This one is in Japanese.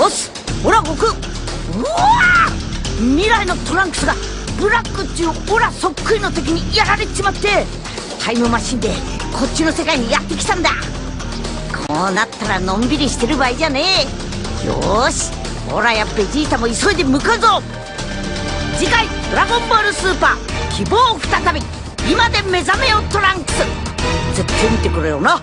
おっオラ悟空うわ未来のトランクスがブラックっちゅうオラそっくりの敵にやられちまってタイムマシンでこっちの世界にやってきたんだ。こうなったらのんびりしてる場合じゃねえ。よしオラやベジータも急いで向かうぞ。次回「ドラゴンボールスーパー希望再び今で目覚めよトランクス」絶対見てくれよな。